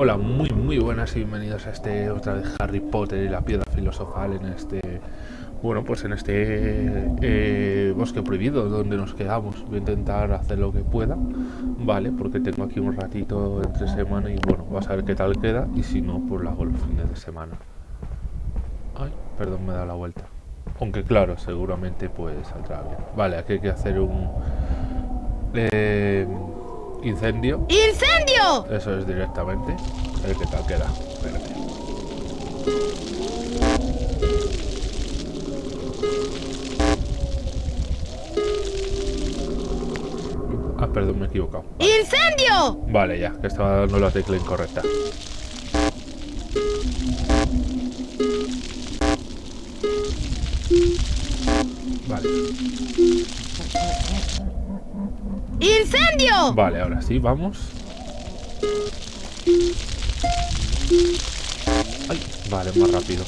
Hola, muy muy buenas y bienvenidos a este otra vez Harry Potter y la piedra filosofal en este bueno pues en este eh, bosque prohibido donde nos quedamos. Voy a intentar hacer lo que pueda vale porque tengo aquí un ratito entre semana y bueno vas a ver qué tal queda. Y si no pues lo hago los fines de semana. Ay perdón me da la vuelta. Aunque claro seguramente pues saldrá bien. Vale aquí hay que hacer un eh, incendio ¡Incendio! eso es directamente ver qué tal queda Espérate. Ah, perdón, me he equivocado. ¡Incendio! Vale, ya, que estaba dando la tecla incorrecta. Vale, ¡Incendio! vale, ahora sí, vamos. Ay, vale, más rápido.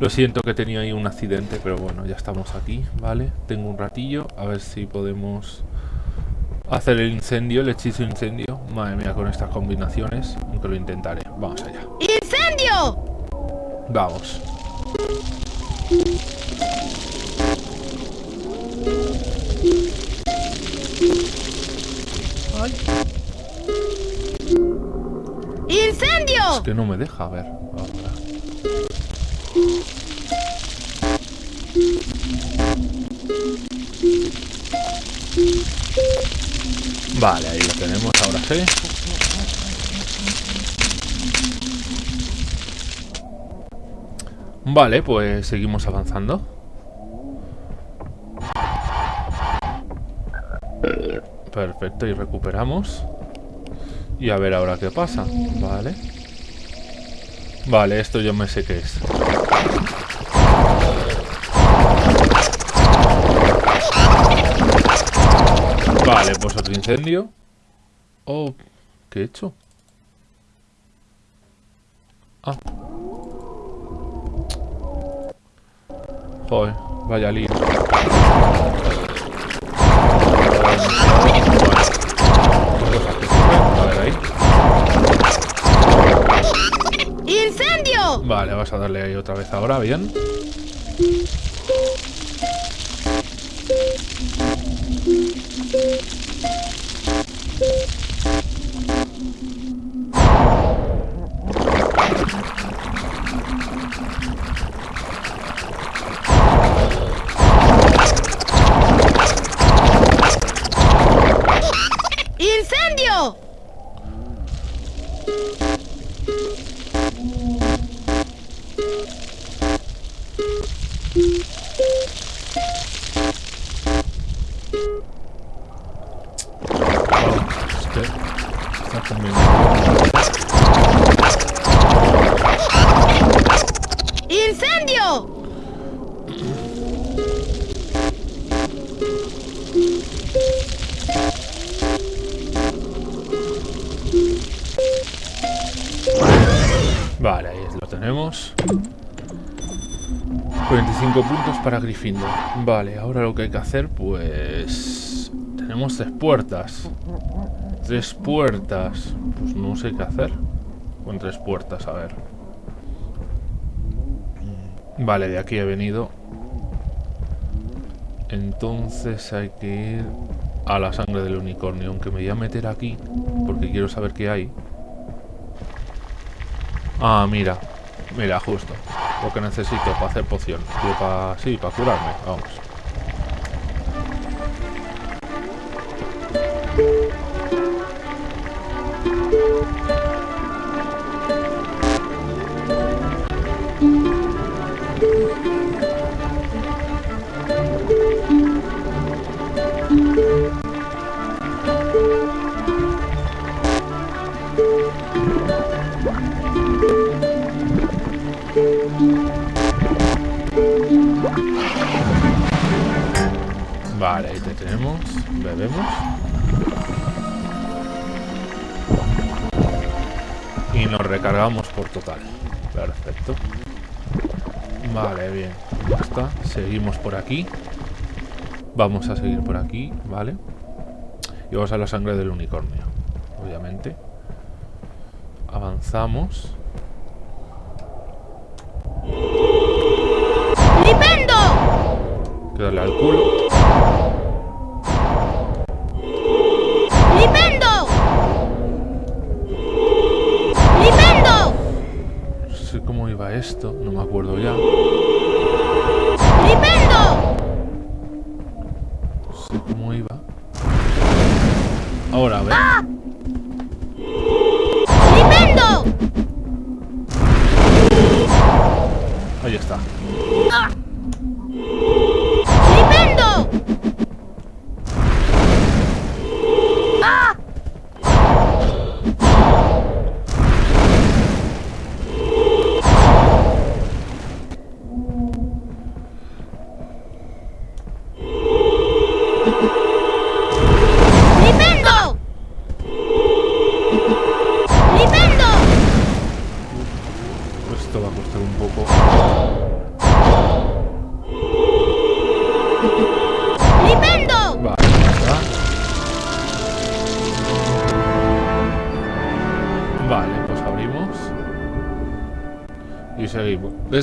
Lo siento que tenía ahí un accidente, pero bueno, ya estamos aquí, ¿vale? Tengo un ratillo, a ver si podemos hacer el incendio, el hechizo incendio. Madre mía, con estas combinaciones, aunque lo intentaré. Vamos allá. ¡Incendio! Vamos. Ay, ¡Incendio! es que no me deja, a ver. ahora. Vale, ahí lo tenemos, ahora sí. Vale, pues seguimos avanzando. Perfecto, y recuperamos. Y a ver ahora qué pasa. Vale. Vale, esto yo me sé qué es. Incendio. Oh, ¿qué he hecho? Ah. Joder, vaya lío. A ver ahí. ¡Incendio! Vale, vas a darle ahí otra vez ahora, bien. Oh, 25 puntos para Gryffindor. Vale, ahora lo que hay que hacer, pues... Tenemos tres puertas. Tres puertas. Pues no sé qué hacer. Con tres puertas, a ver. Vale, de aquí he venido. Entonces hay que ir a la sangre del unicornio. Aunque me voy a meter aquí, porque quiero saber qué hay. Ah, mira. Mira, justo. Lo que necesito para hacer poción. Digo, para... Sí, para curarme. Vamos. Vale, ahí te tenemos. Bebemos. Y nos recargamos por total. Perfecto. Vale, bien. Ya está. Seguimos por aquí. Vamos a seguir por aquí, ¿vale? Y vamos a la sangre del unicornio. Obviamente. Avanzamos. ¡Flipendo! Hay que darle al culo. Esto.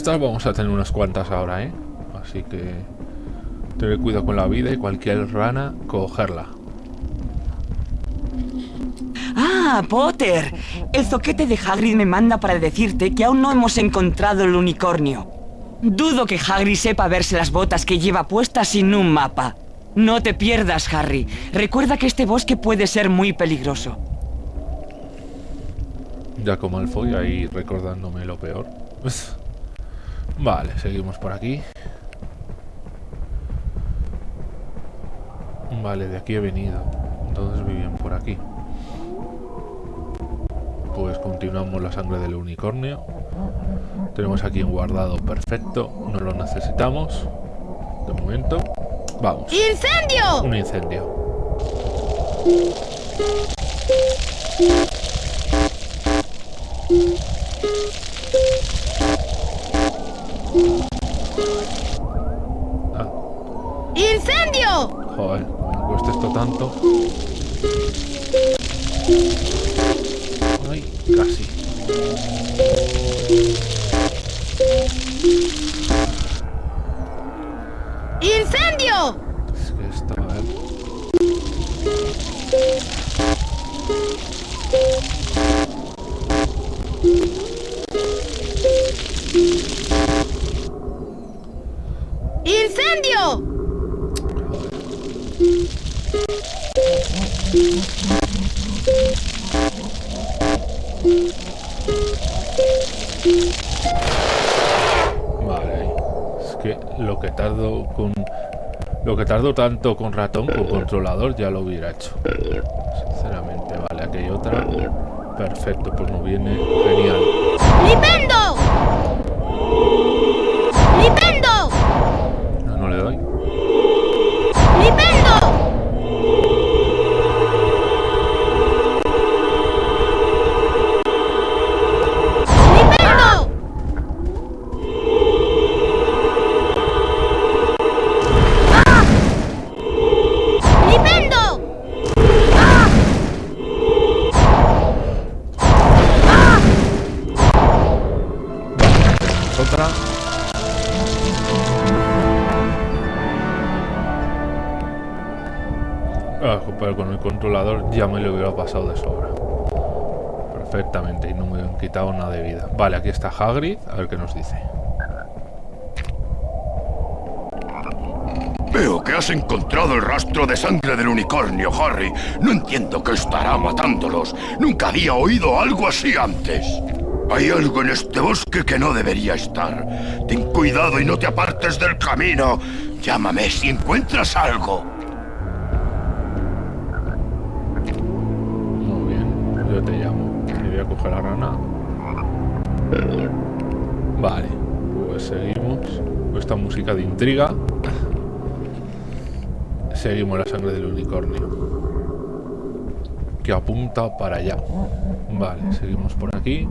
Estas vamos a tener unas cuantas ahora, ¿eh? Así que... Tener cuidado con la vida y cualquier rana, cogerla. Ah, Potter. El zoquete de Hagrid me manda para decirte que aún no hemos encontrado el unicornio. Dudo que Hagrid sepa verse las botas que lleva puestas sin un mapa. No te pierdas, Harry. Recuerda que este bosque puede ser muy peligroso. Ya como Malfoy ahí recordándome lo peor. Vale, seguimos por aquí. Vale, de aquí he venido. Entonces vivían por aquí. pues continuamos la sangre del unicornio. Tenemos aquí un guardado perfecto, no lo necesitamos. De momento, vamos. ¡Incendio! Un incendio. Joder, me cuesta esto tanto. Ay, casi. Tanto con ratón con controlador ya lo hubiera hecho. Sinceramente, vale, aquí hay otra. Perfecto, pues no viene genial. ¡Libendo! Perfectamente, y no me han quitado nada de vida. Vale, aquí está Hagrid, a ver qué nos dice. Veo que has encontrado el rastro de sangre del unicornio, Harry. No entiendo qué estará matándolos. Nunca había oído algo así antes. Hay algo en este bosque que no debería estar. Ten cuidado y no te apartes del camino. Llámame si encuentras algo. Coger la rana. Vale, pues seguimos. Esta música de intriga. Seguimos la sangre del unicornio. Que apunta para allá. Vale, seguimos por aquí.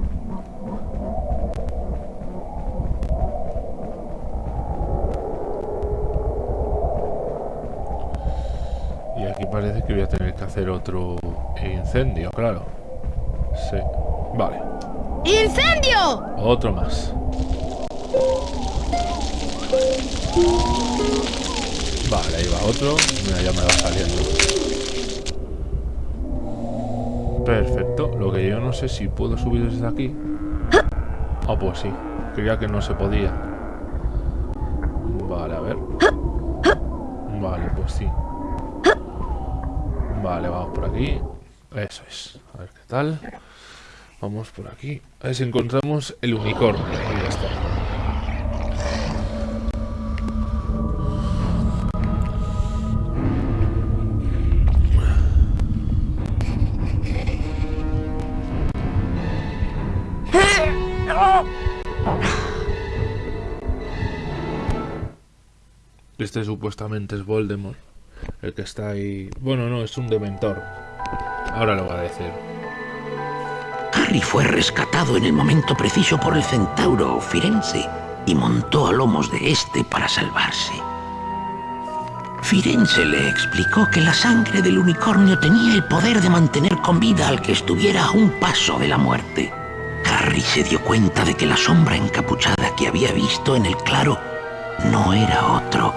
Y aquí parece que voy a tener que hacer otro incendio, claro. Sí. Vale. ¡Incendio! Otro más. Vale, ahí va otro. Mira, ya me va saliendo. Perfecto. Lo que yo no sé si puedo subir desde aquí. Ah, pues sí. Creía que no se podía. Vale, a ver. Vale, pues sí. Vale, vamos por aquí. Eso es. A ver qué tal. Vamos por aquí. A ver si encontramos el unicornio. Ahí está. Este supuestamente es Voldemort. El que está ahí... Bueno, no, es un dementor. Ahora lo voy a decir. Harry fue rescatado en el momento preciso por el centauro Firenze y montó a lomos de este para salvarse. Firenze le explicó que la sangre del unicornio tenía el poder de mantener con vida al que estuviera a un paso de la muerte. Harry se dio cuenta de que la sombra encapuchada que había visto en el claro no era otro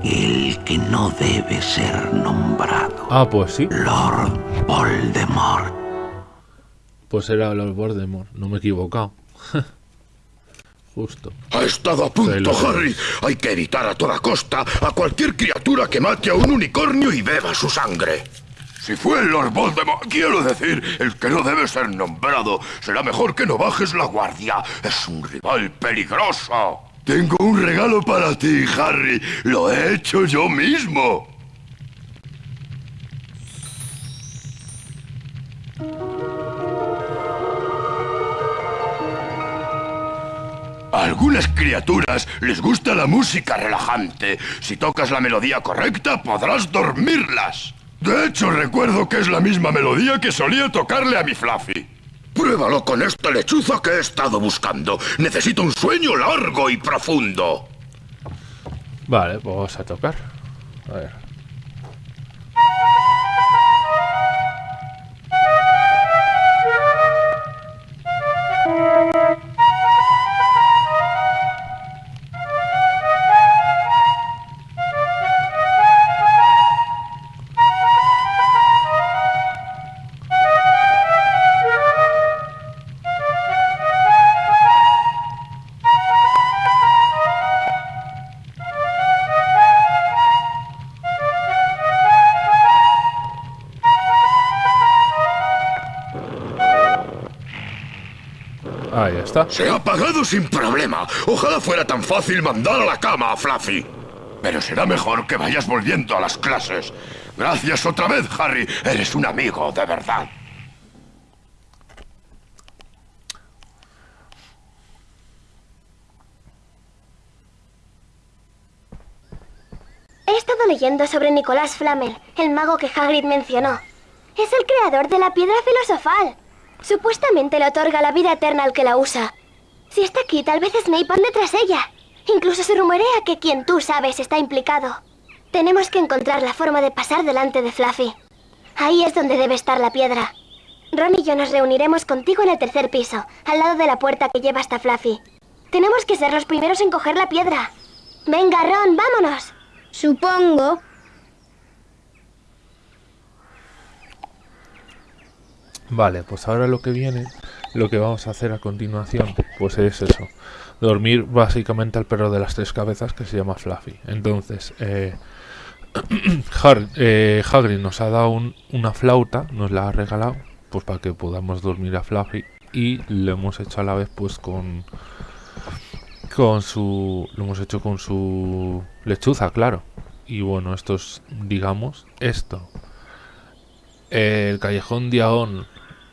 que el que no debe ser nombrado. Ah, pues sí. Lord Voldemort. Pues era Lord Voldemort. No me he equivocado. Justo. Ha estado a punto, Harry. Hay que evitar a toda costa a cualquier criatura que mate a un unicornio y beba su sangre. Si fue el Lord Voldemort, quiero decir, el que no debe ser nombrado, será mejor que no bajes la guardia. Es un rival peligroso. Tengo un regalo para ti, Harry. Lo he hecho yo mismo. Algunas criaturas les gusta la música relajante. Si tocas la melodía correcta, podrás dormirlas. De hecho, recuerdo que es la misma melodía que solía tocarle a mi Fluffy. Pruébalo con esta lechuza que he estado buscando. Necesito un sueño largo y profundo. Vale, pues vamos a tocar. A ver. Está. Se ha apagado sin problema. Ojalá fuera tan fácil mandar a la cama a Fluffy. Pero será mejor que vayas volviendo a las clases. Gracias otra vez, Harry. Eres un amigo de verdad. He estado leyendo sobre Nicolás Flamel, el mago que Hagrid mencionó. Es el creador de la piedra filosofal. Supuestamente le otorga la vida eterna al que la usa. Si está aquí, tal vez Snape ande tras ella. Incluso se rumorea que quien tú sabes está implicado. Tenemos que encontrar la forma de pasar delante de Fluffy. Ahí es donde debe estar la piedra. Ron y yo nos reuniremos contigo en el tercer piso, al lado de la puerta que lleva hasta Fluffy. Tenemos que ser los primeros en coger la piedra. Venga, Ron, vámonos. Supongo. Vale, pues ahora lo que viene, lo que vamos a hacer a continuación, pues es eso. Dormir básicamente al perro de las tres cabezas que se llama Fluffy. Entonces, eh, eh, Hagrid nos ha dado un- una flauta, nos la ha regalado, pues para que podamos dormir a Fluffy. Y lo hemos hecho a la vez pues con... Con su... Lo hemos hecho con su lechuza, claro. Y bueno, esto es, digamos, esto. El Callejón Diagón.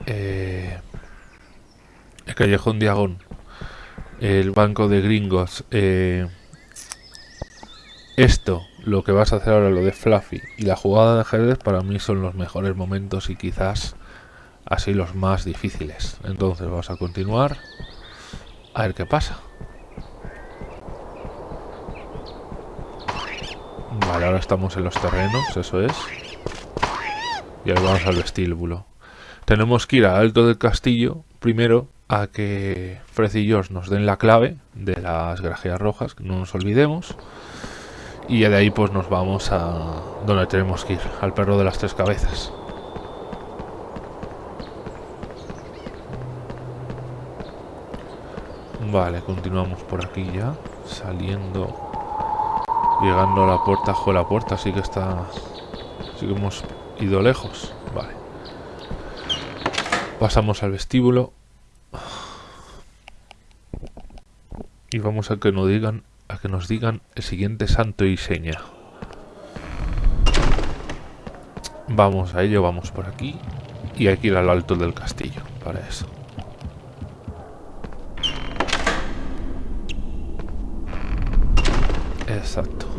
Eh, el Callejón Diagón. El Banco de Gringos. eh, esto, lo que vas a hacer ahora, lo de Fluffy y la jugada de ajedrez, para mí son los mejores momentos y quizás así los más difíciles. Entonces vamos a continuar. A ver qué pasa. Vale, ahora estamos en los terrenos, eso es. Y ahora vamos al vestíbulo. Tenemos que ir al alto del castillo primero a que Fred y nos den la clave de las grajeas rojas, que no nos olvidemos. Y de ahí pues nos vamos a donde tenemos que ir, al perro de las tres cabezas. Vale, continuamos por aquí ya, saliendo, llegando a la puerta, jo, la puerta sí que está, sí que hemos ido lejos. Pasamos al vestíbulo y vamos a que nos digan, a que nos digan el siguiente santo y seña. Vamos a ello, vamos por aquí y hay que ir al alto del castillo para eso. Exacto.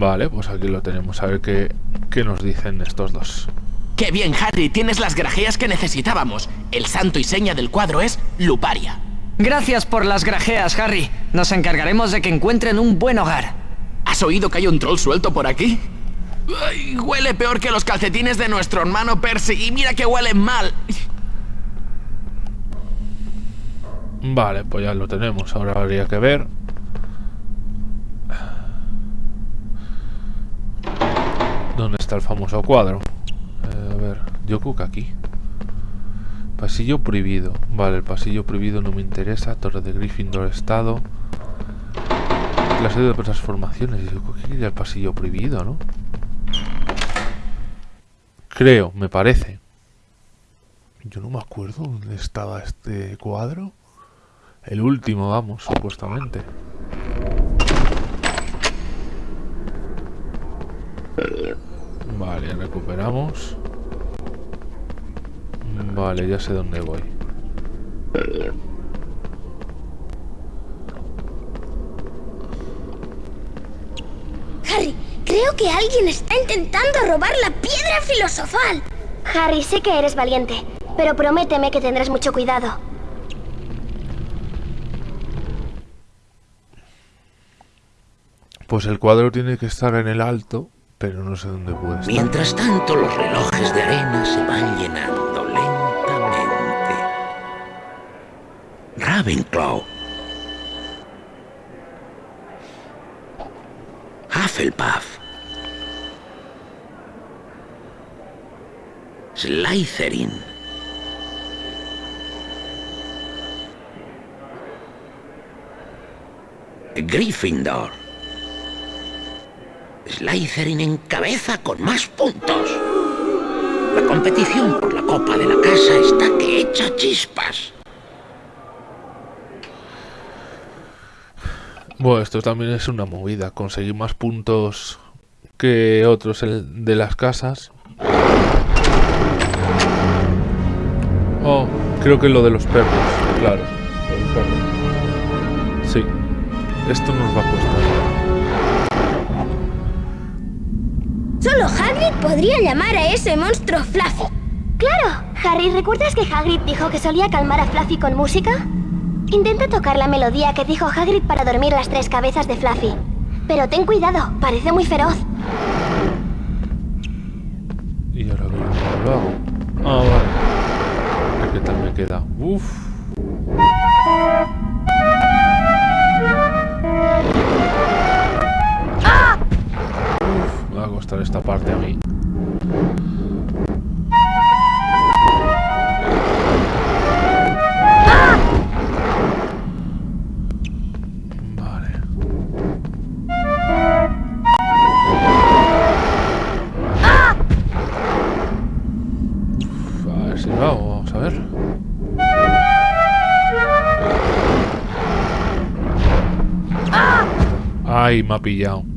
Vale, pues aquí lo tenemos. A ver qué, qué nos dicen estos dos. ¡Qué bien, Harry! Tienes las grajeas que necesitábamos. El santo y seña del cuadro es Luparia. Gracias por las grajeas, Harry. Nos encargaremos de que encuentren un buen hogar. ¿Has oído que hay un troll suelto por aquí? Ay, huele peor que los calcetines de nuestro hermano Percy. Y mira que huelen mal. Vale, pues ya lo tenemos. Ahora habría que ver. ¿Dónde está el famoso cuadro? Eh, a ver, yo creo que aquí. Pasillo prohibido. Vale, el pasillo prohibido no me interesa. Torre de Gryffindor estado. Clase de transformaciones. Yo creo que quería el pasillo prohibido, ¿no? Creo, me parece. Yo no me acuerdo dónde estaba este cuadro. El último, vamos, supuestamente. Vale, recuperamos. Vale, ya sé dónde voy. Harry, creo que alguien está intentando robar la piedra filosofal. Harry, sé que eres valiente, pero prométeme que tendrás mucho cuidado. Pues el cuadro tiene que estar en el alto, pero no sé dónde puede. Mientras tanto, los relojes de arena se van llenando lentamente. Ravenclaw. Hufflepuff. Slytherin. Gryffindor. Slytherin en cabeza con más puntos. La competición por la copa de la casa está que echa chispas. Bueno, esto también es una movida. Conseguir más puntos que otros de las casas. Oh, creo que lo de los perros. Claro. Sí, esto nos va a costar. Solo Hagrid podría llamar a ese monstruo Fluffy. ¡Claro! Harry, ¿recuerdas que Hagrid dijo que solía calmar a Fluffy con música? Intenta tocar la melodía que dijo Hagrid para dormir las tres cabezas de Fluffy. Pero ten cuidado, parece muy feroz. Y ahora cómo lo hago. Ah, vale. ¿Qué tal me queda? Uf. Costar esta parte a mí. Ay, me ha pillado.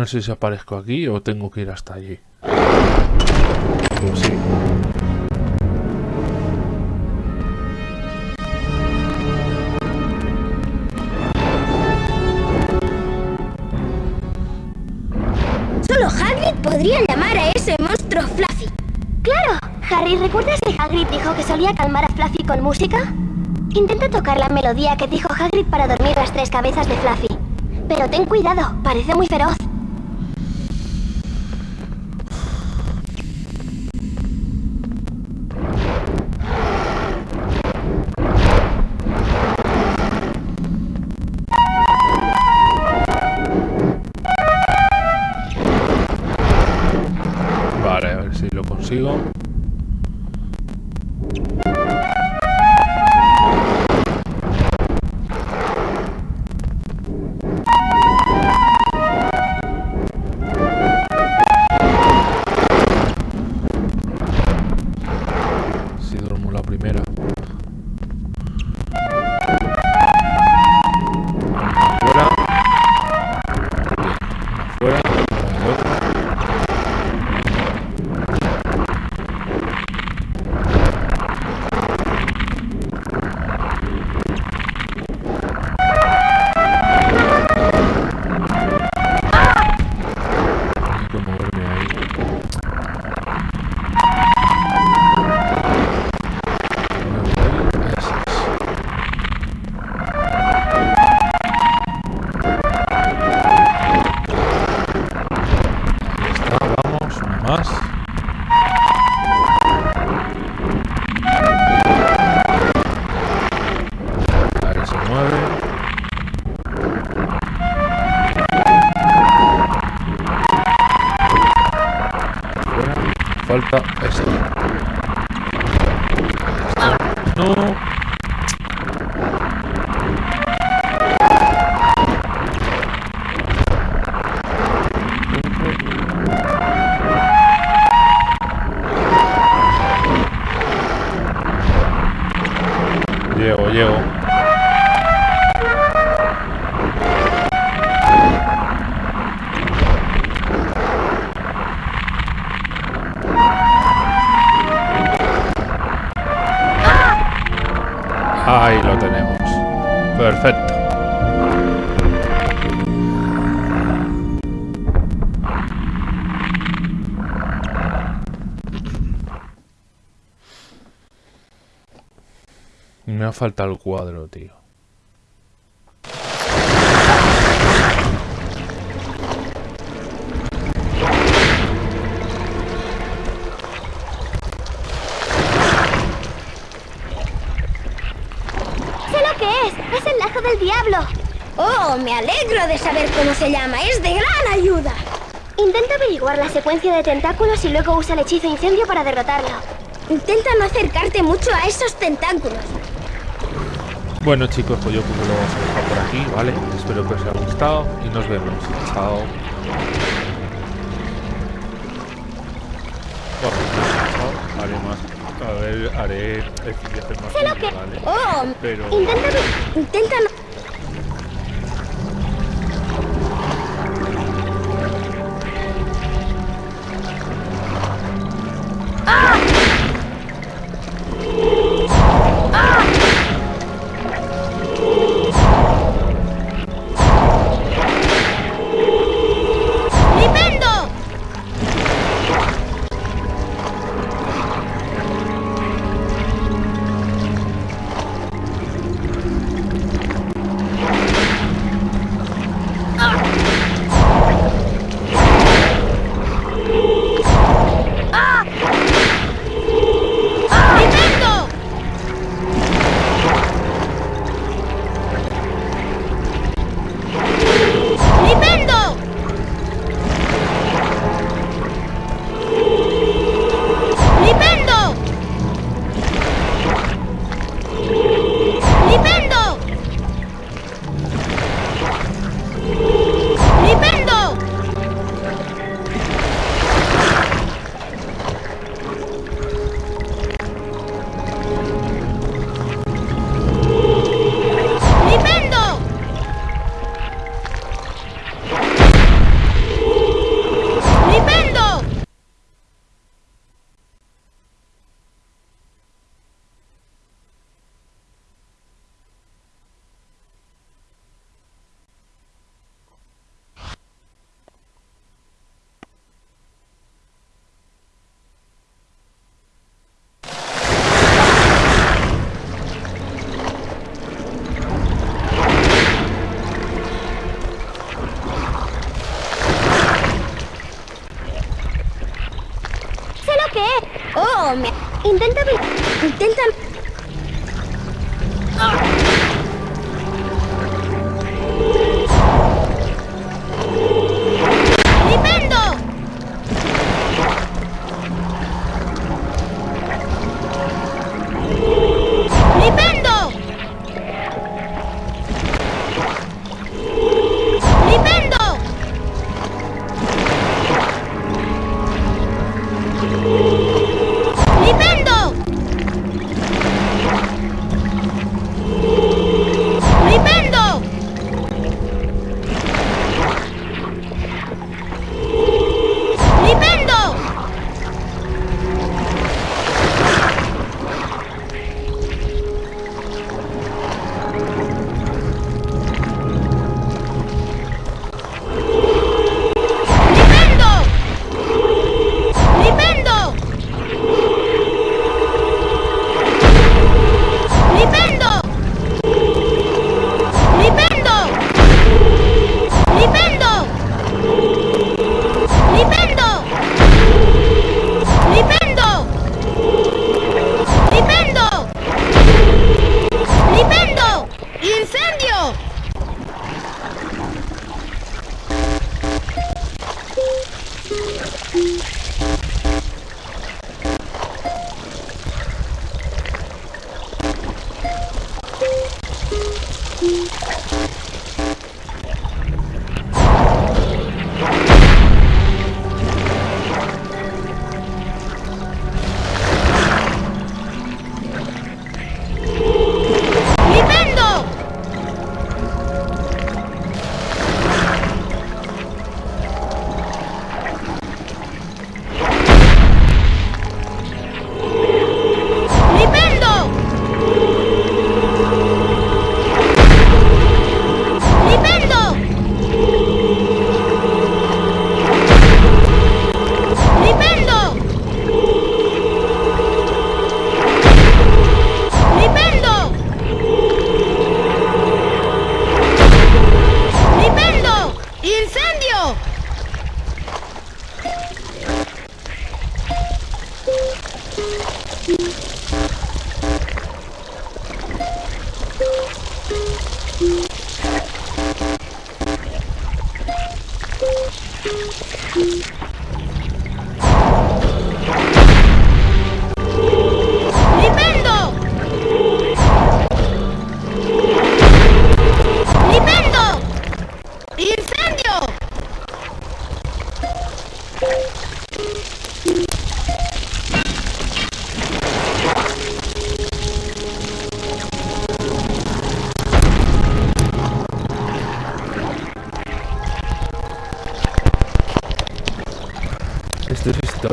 No sé si aparezco aquí o tengo que ir hasta allí. Pues sí. Solo Hagrid podría llamar a ese monstruo Fluffy. ¡Claro! Harry, ¿recuerdas que Hagrid dijo que solía calmar a Fluffy con música? Intenta tocar la melodía que dijo Hagrid para dormir las tres cabezas de Fluffy. Pero ten cuidado, parece muy feroz. El lazo del diablo! Oh, me alegro de saber cómo se llama. Es de gran ayuda. Intenta averiguar la secuencia de tentáculos y luego usa el hechizo incendio para derrotarlo. Intenta no acercarte mucho a esos tentáculos. Bueno chicos, pues yo creo que lo vamos a dejar por aquí, ¿vale? Espero que os haya gustado y nos vemos. Chao. Haré más. A ver, haré hacer más Sé lo que- ¿vale? Oh, Pero... Intenta aver- Intenta... Intenta...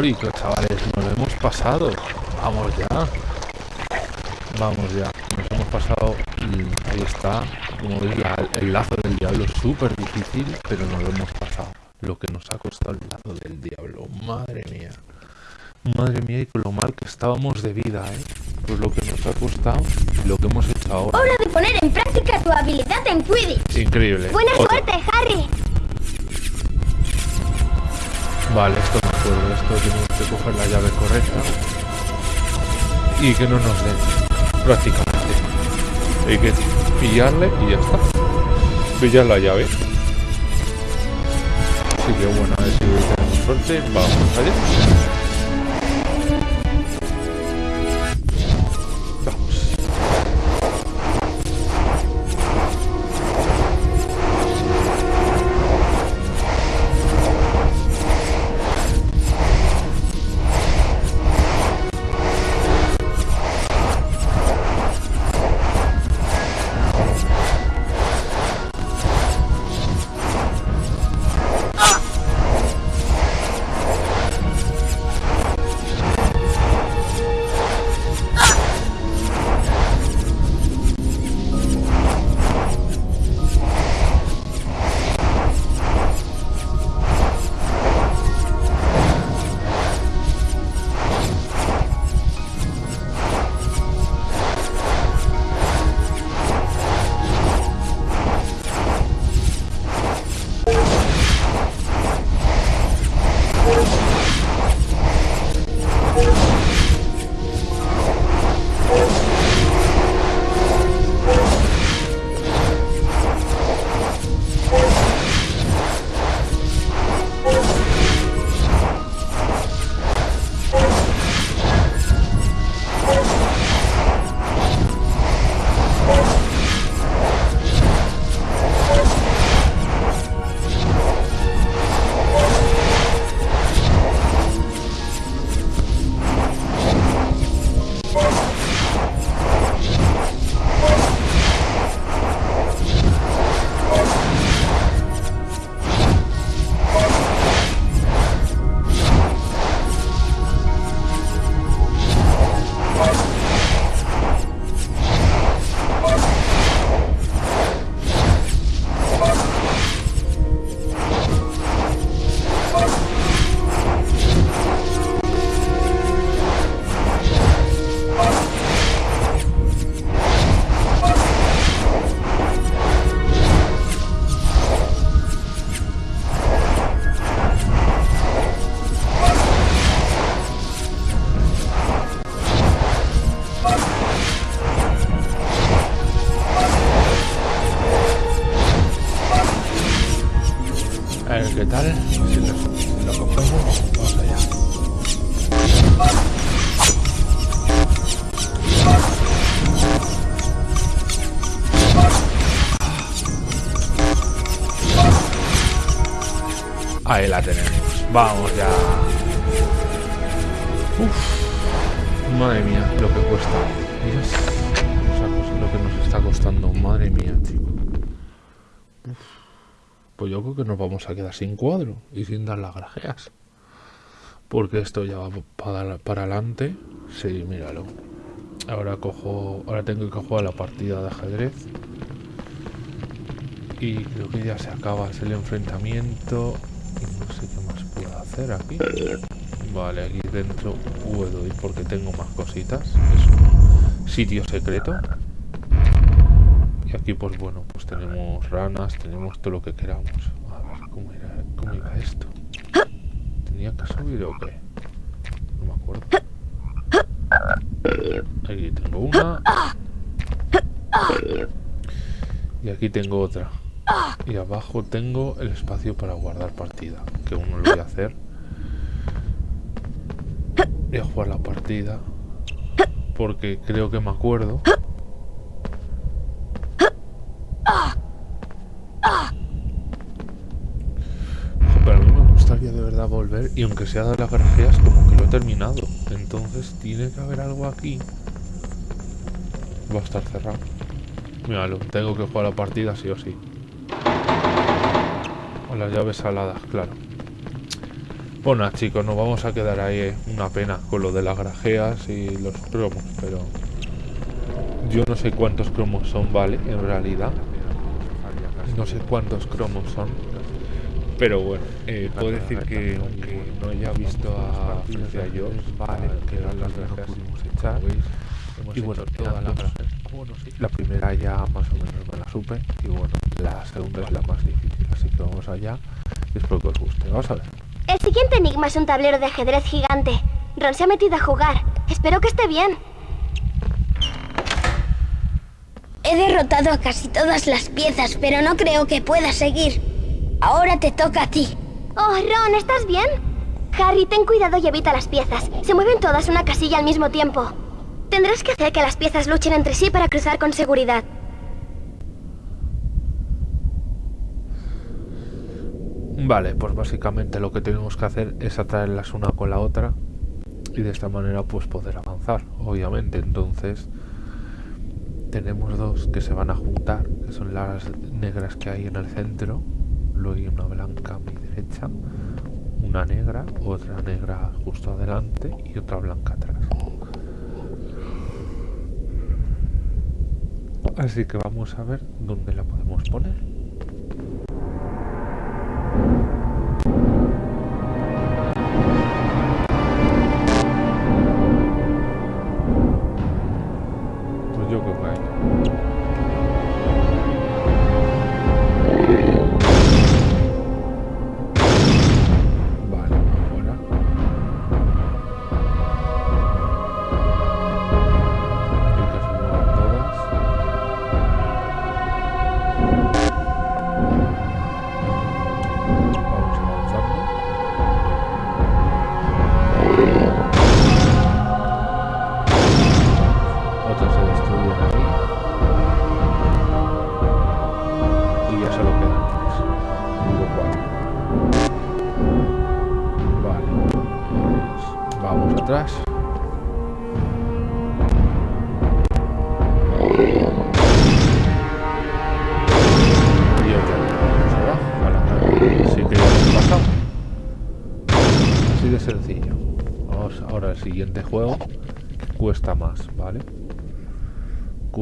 histórico, chavales. Nos lo hemos pasado. Vamos ya. Vamos ya. Nos hemos pasado. ahí está. Como veis, la- el lazo del diablo es súper difícil, pero nos lo hemos pasado. Lo que nos ha costado el lazo del diablo. Madre mía. Madre mía, y con lo mal que estábamos de vida, ¿eh? Pues lo que nos ha costado y lo que hemos hecho ahora. Hora de poner en práctica tu habilidad en Quidditch. Increíble. Buena suerte, Harry. Vale, esto Esto tenemos que coger la llave correcta. Y que no nos den. Prácticamente. Hay que pillarle y ya está. Pillar la llave. Así que bueno, a ver si tenemos suerte. Vamos allá. Tenemos. Vamos ya. Uf. Madre mía, lo que cuesta. Cosa- lo que nos está costando. Madre mía, chico. Uf. Pues yo creo que nos vamos a quedar sin cuadro y sin dar las grajeas. Porque esto ya va para, para adelante. Sí, míralo. Ahora cojo. Ahora tengo que jugar la partida de ajedrez. Y creo que ya se acaba el enfrentamiento. No sé qué más puedo hacer aquí. Vale, aquí dentro puedo ir porque tengo más cositas. Es un sitio secreto. Y aquí pues bueno, pues tenemos ranas, tenemos todo lo que queramos. A ver, ¿cómo, era, esto? ¿Tenía que subir o qué? No me acuerdo. Aquí tengo una. Y aquí tengo otra. Y abajo tengo el espacio para guardar partida, que uno lo voy a hacer. Voy a jugar la partida, porque creo que me acuerdo. Pero a mí me gustaría de verdad volver, y aunque sea de las grajeas, como que lo he terminado. Entonces tiene que haber algo aquí. Va a estar cerrado. Míralo, tengo que jugar la partida sí o sí. Las llaves saladas, claro. Bueno, chicos, nos vamos a quedar ahí. eh. Una pena con lo de las grajeas y los cromos, pero... Yo no sé cuántos cromos son, ¿vale? En realidad. No sé cuántos cromos son. Pero bueno, eh, puedo decir que aunque no haya visto a Francia yo, vale, que eran las grajeas que pudimos echar. Y bueno, todas las grajeas. La primera ya más o menos me la supe. Y bueno, la segunda es la más difícil. Vamos allá. Espero que os guste. Vamos a ver. El siguiente enigma es un tablero de ajedrez gigante. Ron se ha metido a jugar. Espero que esté bien. He derrotado a casi todas las piezas, pero no creo que pueda seguir. Ahora te toca a ti. Oh, Ron, ¿estás bien? Harry, ten cuidado y evita las piezas. Se mueven todas una casilla al mismo tiempo. Tendrás que hacer que las piezas luchen entre sí para cruzar con seguridad. Vale, pues básicamente lo que tenemos que hacer es atraerlas una con la otra y de esta manera pues poder avanzar, obviamente. Entonces tenemos dos que se van a juntar, que son las negras que hay en el centro, luego hay una blanca a mi derecha, una negra, otra negra justo adelante y otra blanca atrás. Así que vamos a ver dónde la podemos poner.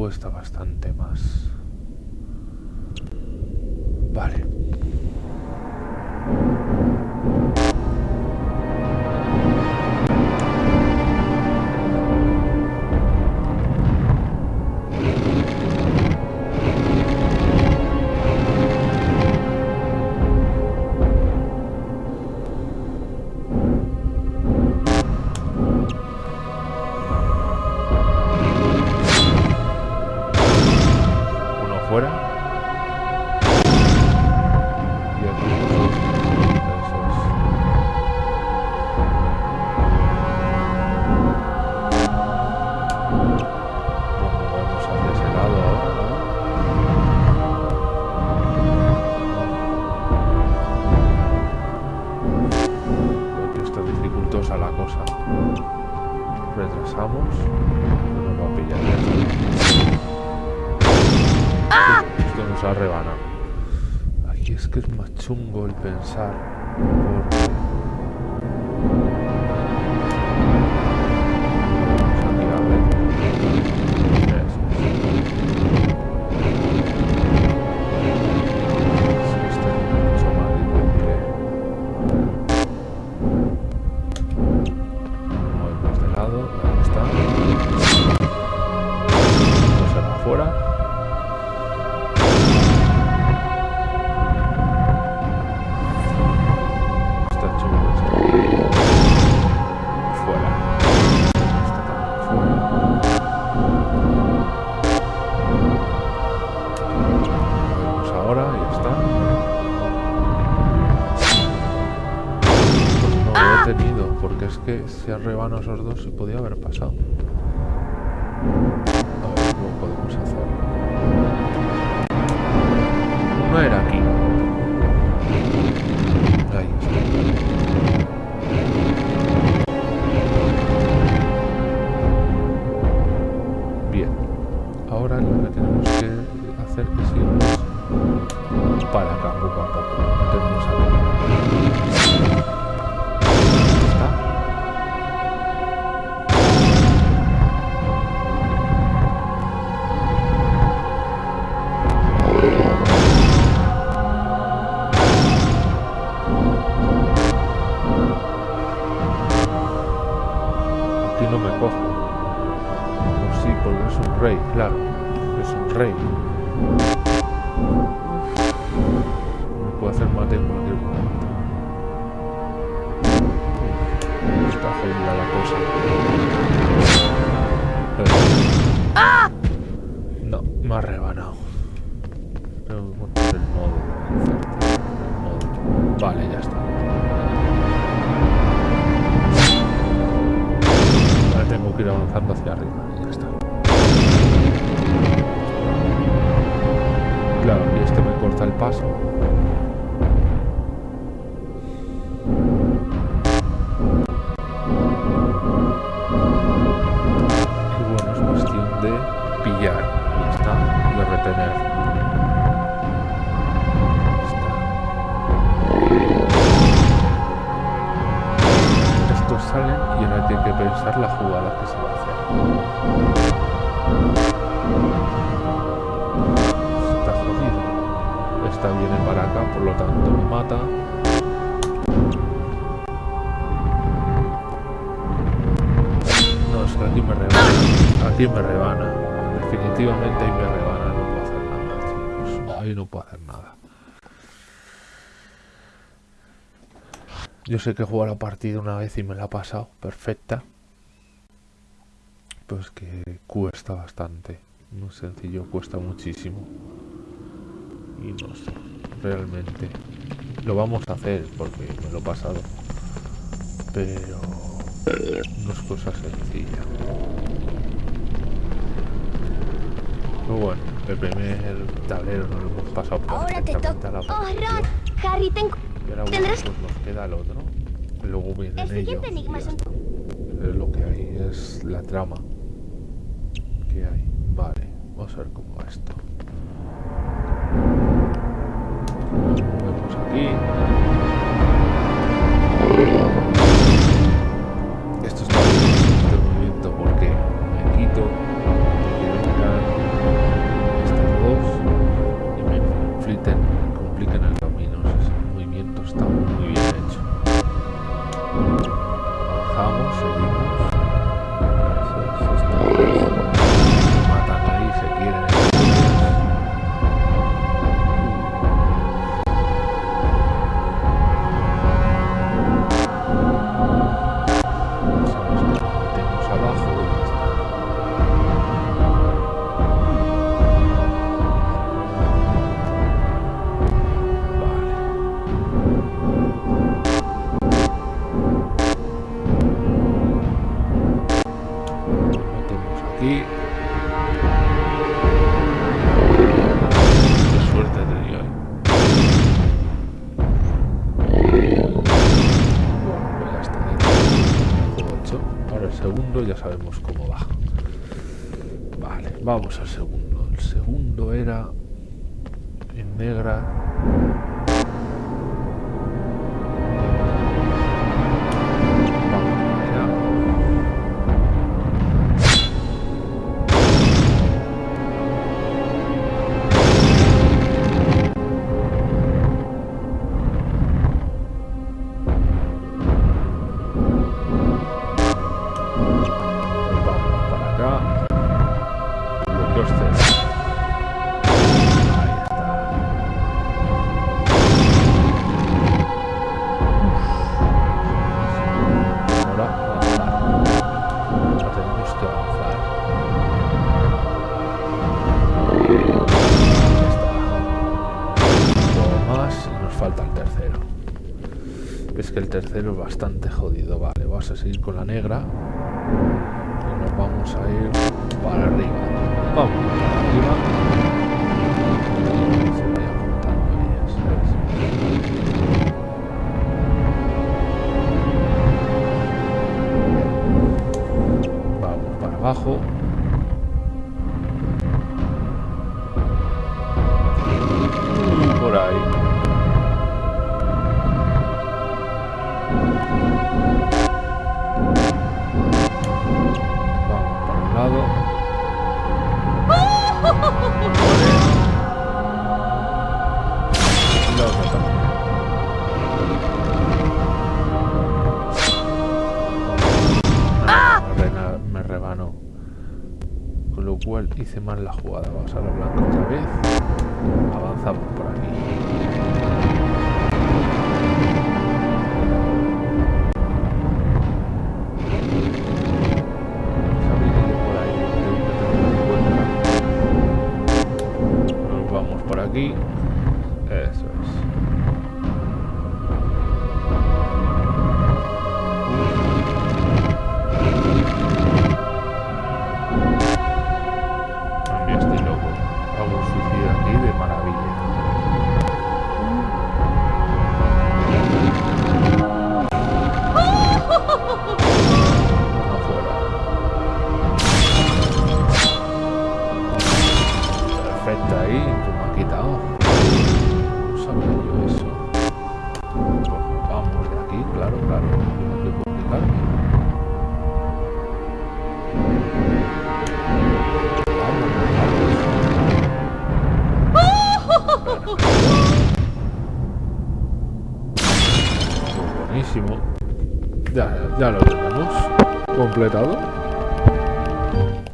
Cuesta bastante más. Si rebanado esos dos se podía haber pasado. Aquí me rebana. Definitivamente ahí me rebana. No puedo hacer nada, chicos. Ahí no puedo hacer nada. Yo sé que he jugado la partida una vez y me la ha pasado perfecta. Pues que cuesta bastante. No sencillo, cuesta muchísimo. Y no sé, realmente. Lo vamos a hacer porque me lo he pasado. Pero no es cosa sencilla. Bueno, el primer tablero nos lo hemos pasado Ahora te toca. Oh. Ron, Harry, ten... cu- Y ahora bueno, tendrás- pues nos queda el otro. Luego vienen El siguiente ellos. enigma está. Es lo que hay, es la trama que hay. Vale, vamos a ver cómo va esto. Nos movemos aquí. Al segundo. El segundo era en negra. Bastante jodido. Vale, vas a seguir con hice mal la jugada. Vamos a la blanca otra vez. Avanzamos por aquí. Completado.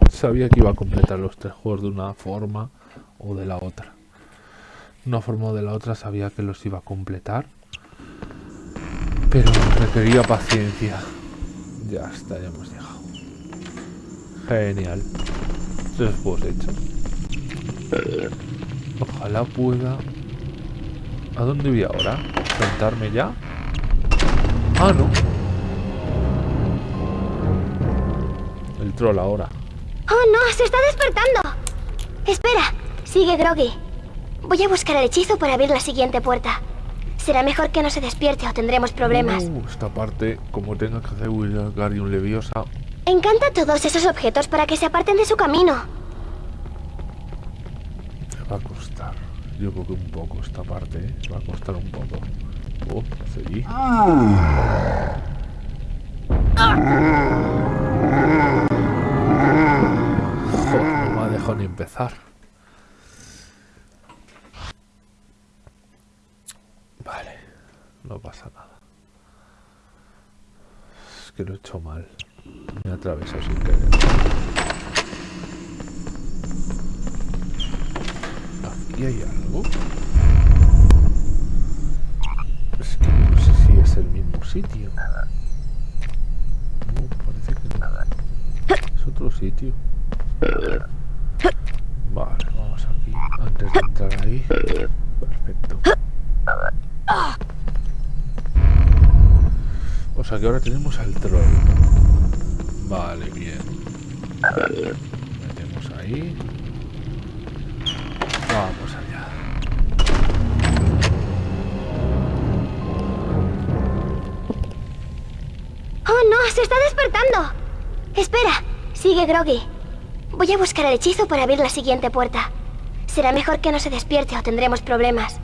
Sabía que iba a completar los tres juegos de una forma o de la otra. Una forma de la otra sabía que los iba a completar. Pero requería paciencia. Ya está, ya hemos llegado. Genial. Tres juegos hechos. Ojalá pueda... ¿A dónde voy ahora? ¿Sentarme ya? Ah, no. Troll ahora. ¡Oh, no! ¡Se está despertando! Espera, sigue Groggy. Voy a buscar el hechizo para abrir la siguiente puerta. Será mejor que no se despierte o tendremos problemas. Uh, esta parte, como tenga que hacer Wingardium Leviosa, Encanta todos esos objetos para que se aparten de su camino. me va a costar. Yo creo que un poco esta parte, ¿eh? Va a costar un poco. Oh, sí. Joder, no dejado ni empezar. Vale, no pasa nada. Es que lo he hecho mal. Me he atravesado sin querer. Aquí hay algo. Es que no sé si es el mismo sitio. No, parece que no. Es otro sitio. Vale, vamos aquí. Antes de entrar ahí. Perfecto. O sea que ahora tenemos al troll. Vale, bien. Metemos ahí. Vamos allá. ¡Oh, no! ¡Se está despertando! Espera, sigue Groggy. Voy a buscar el hechizo para abrir la siguiente puerta. Será mejor que no se despierte o tendremos problemas.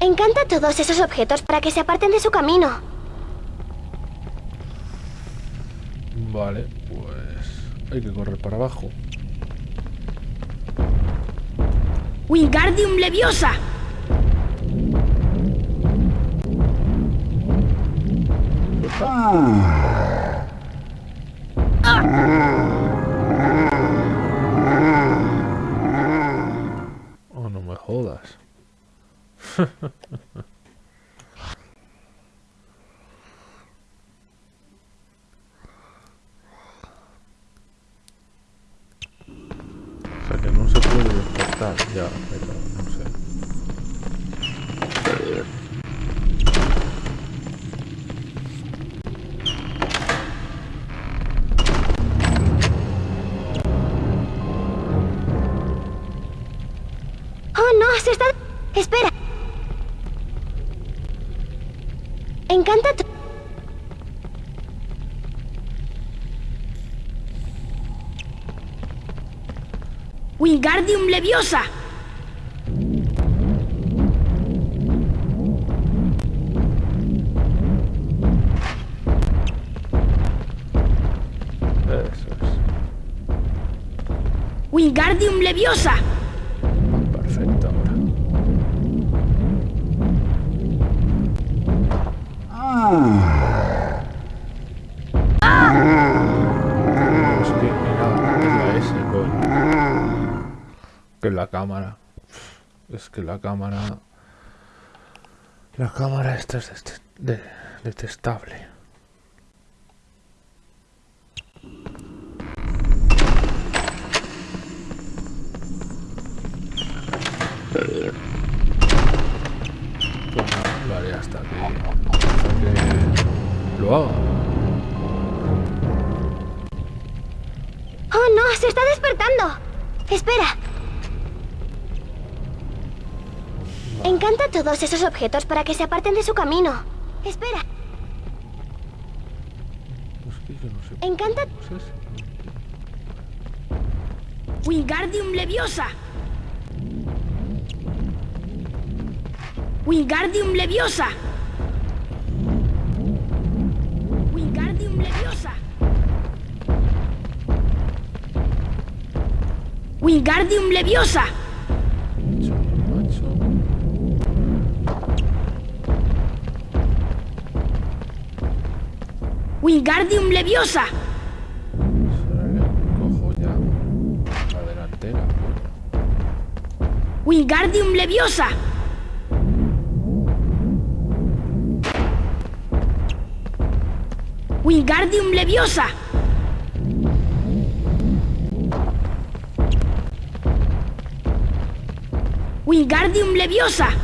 Encanta todos esos objetos para que se aparten de su camino. Vale, pues hay que correr para abajo. Wingardium Leviosa. Oh, no me jodas. O sea que no se puede despertar. Ya, Wingardium Leviosa. Eso es. Wingardium Leviosa. La cámara. Es que la cámara. La cámara esta es detestable. Esos objetos para que se aparten de su camino. Espera. Encanta... Wingardium Leviosa. Wingardium Leviosa. Wingardium Leviosa. Wingardium Leviosa. Wingardium Leviosa. Cojo ya la delantera. Wingardium Leviosa. Wingardium Leviosa. Wingardium Leviosa.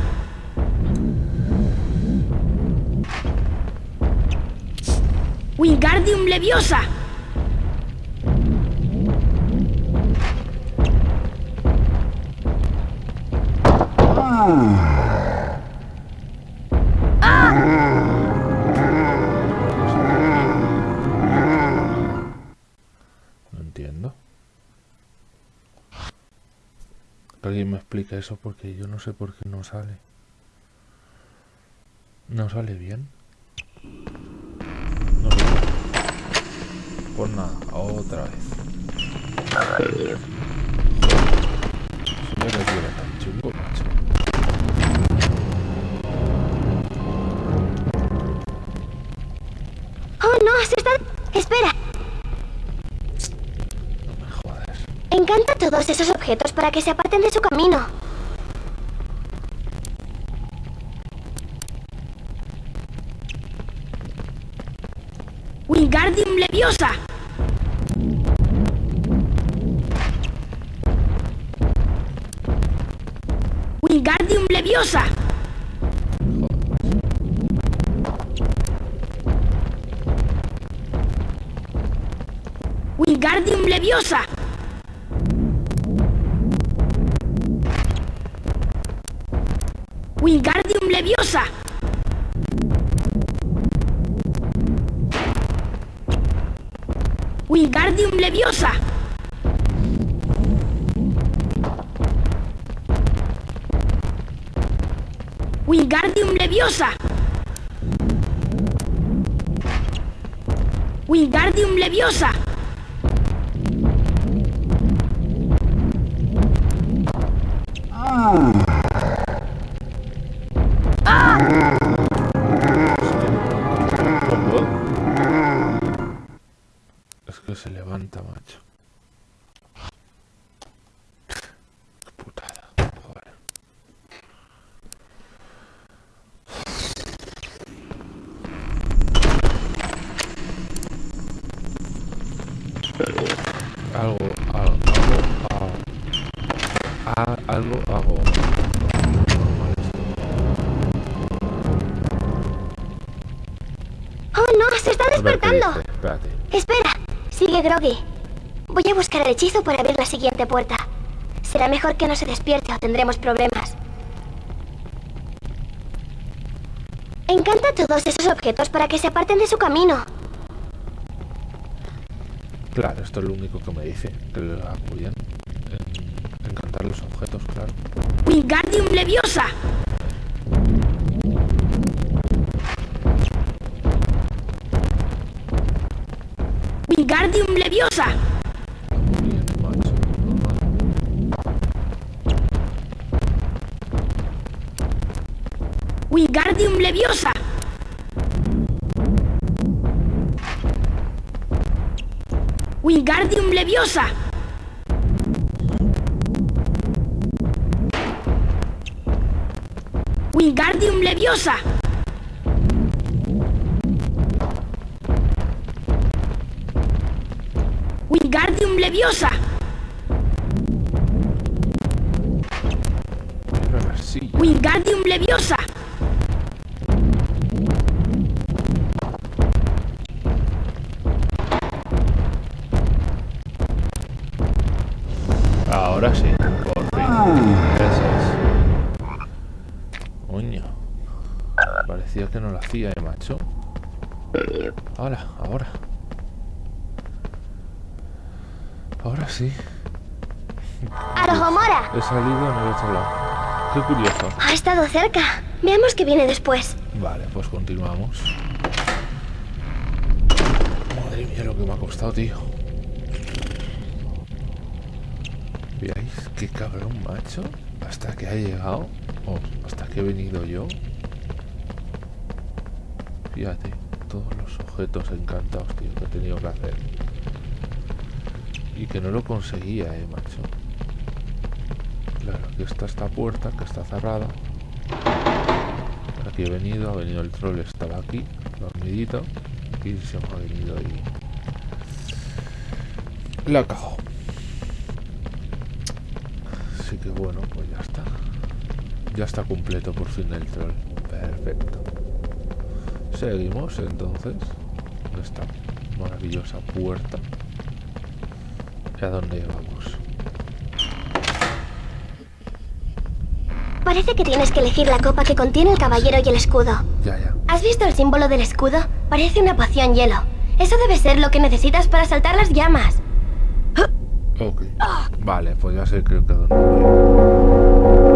Wingardium Leviosa. No entiendo. Alguien me explique eso porque yo no sé por qué no sale. No sale bien. No sé. Pues nada, otra vez. Señor, que era tan chungo, macho. Oh, no, se está... Espera. No me jodas. Encanta todos esos objetos para que se aparten de su camino. Wingardium Leviosa. Leviosa. Wingardium Leviosa. Wingardium Leviosa. Wingardium Leviosa. Leviosa. Wingardium Leviosa. Oye, Groggy, voy a buscar el hechizo para abrir la siguiente puerta. Será mejor que no se despierte o tendremos problemas. Encanta todos esos objetos para que se aparten de su camino. Claro, esto es lo único que me dice, que le apoyan en encantar los objetos, claro. ¡Wingardium Leviosa! Leviosa. Wingardium Leviosa. Wingardium Leviosa. Wingardium Leviosa. Wingardium Leviosa. Ahora, ahora. Ahora sí. ¡Arojomora! He salido en el otro lado. Qué curioso. Ha estado cerca. Veamos qué viene después. Vale, pues continuamos. Madre mía, lo que me ha costado, tío. ¿Veis qué cabrón macho? Hasta que ha llegado. O hasta que he venido yo. Fíjate, objetos encantados, tío, que he tenido que hacer. Y que no lo conseguía, eh, macho. Claro, aquí está esta puerta que está cerrada. Aquí he venido, ha venido el troll, estaba aquí, dormidito. Y se me ha venido y... La cago. Así que bueno, pues ya está. Ya está completo por fin el troll. Perfecto. Seguimos entonces. Esta maravillosa puerta. ¿Y a dónde vamos? Parece que tienes que elegir la copa que contiene el caballero y el escudo. Ya, ya. ¿Has visto el símbolo del escudo? Parece una poción hielo. Eso debe ser lo que necesitas para saltar las llamas. Ok. Vale, pues ya sé creo que dónde voy.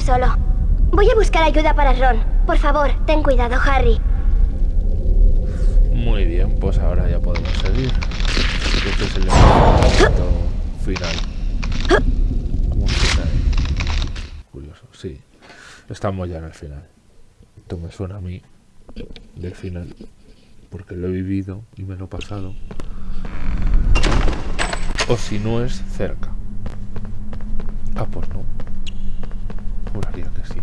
Solo. Voy a buscar ayuda para Ron. Por favor, ten cuidado, Harry. Muy bien, pues ahora ya podemos seguir. Este es el. Un final. Curioso, sí. Estamos ya en el final. Esto me suena a mí del final. Porque lo he vivido y me lo he pasado. O si no es cerca. Ah, pues no. Juraría que sí.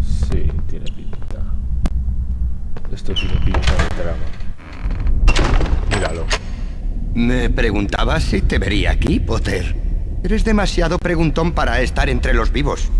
Sí, tiene pinta. Esto tiene pinta de trama. Míralo. Me preguntaba si te vería aquí, Potter. Eres demasiado preguntón para estar entre los vivos.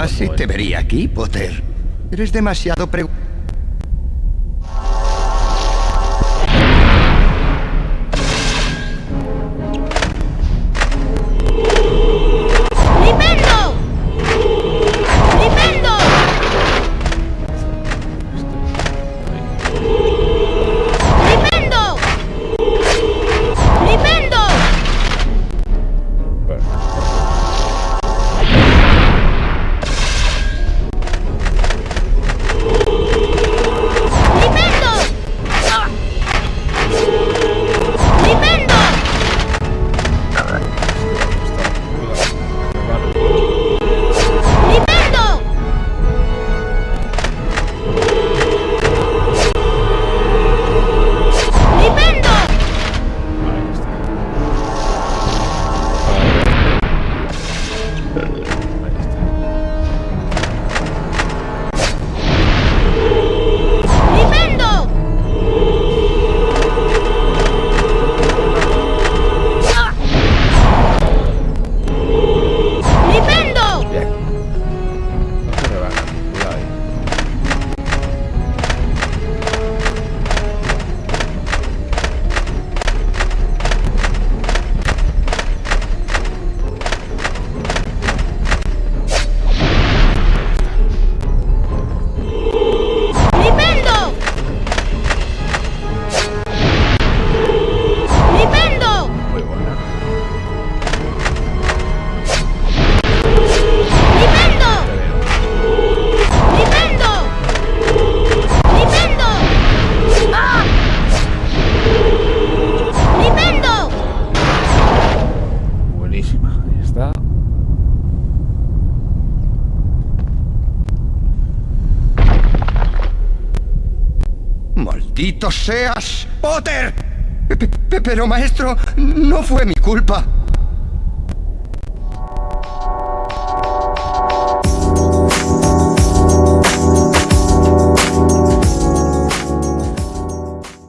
Así pues, te vería aquí, Potter. Eres demasiado preocupado. Pero maestro,